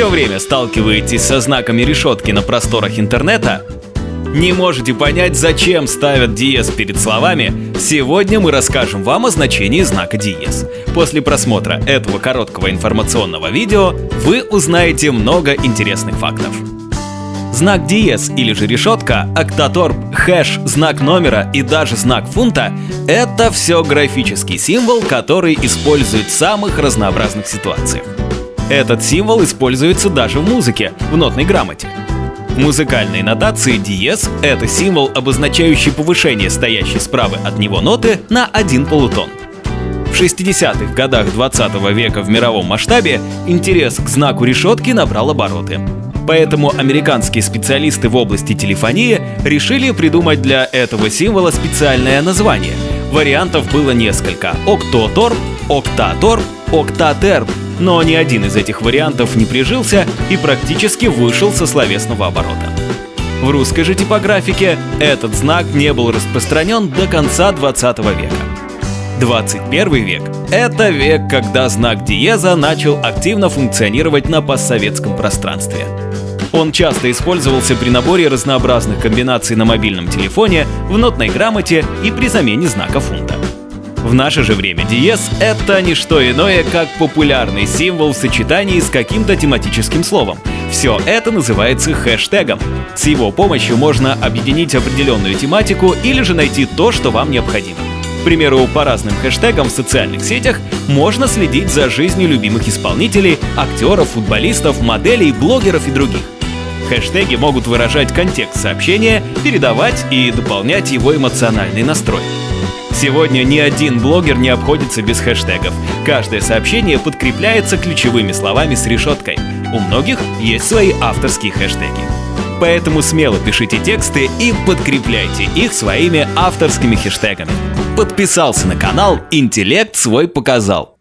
Все время сталкиваетесь со знаками решетки на просторах интернета? Не можете понять, зачем ставят диез перед словами? Сегодня мы расскажем вам о значении знака диез. После просмотра этого короткого информационного видео вы узнаете много интересных фактов. Знак диез или же решетка, октаторп, хэш, знак номера и даже знак фунта — это все графический символ, который используют в самых разнообразных ситуациях. Этот символ используется даже в музыке, в нотной грамоте. В музыкальной нотации диез — это символ, обозначающий повышение стоящей справа от него ноты на один полутон. В 60-х годах 20 века в мировом масштабе интерес к знаку решетки набрал обороты. Поэтому американские специалисты в области телефонии решили придумать для этого символа специальное название. Вариантов было несколько — октоторп, октаторп, октатерп, но ни один из этих вариантов не прижился и практически вышел со словесного оборота. В русской же типографике этот знак не был распространен до конца 20 века. 21 век — это век, когда знак диеза начал активно функционировать на постсоветском пространстве. Он часто использовался при наборе разнообразных комбинаций на мобильном телефоне, в нотной грамоте и при замене знака фунта. В наше же время диез — это не что иное, как популярный символ в сочетании с каким-то тематическим словом. Все это называется хэштегом. С его помощью можно объединить определенную тематику или же найти то, что вам необходимо. К примеру, по разным хэштегам в социальных сетях можно следить за жизнью любимых исполнителей, актеров, футболистов, моделей, блогеров и других. Хэштеги могут выражать контекст сообщения, передавать и дополнять его эмоциональный настрой. Сегодня ни один блогер не обходится без хэштегов. Каждое сообщение подкрепляется ключевыми словами с решеткой. У многих есть свои авторские хэштеги. Поэтому смело пишите тексты и подкрепляйте их своими авторскими хэштегами. Подписался на канал «Интеллект свой показал».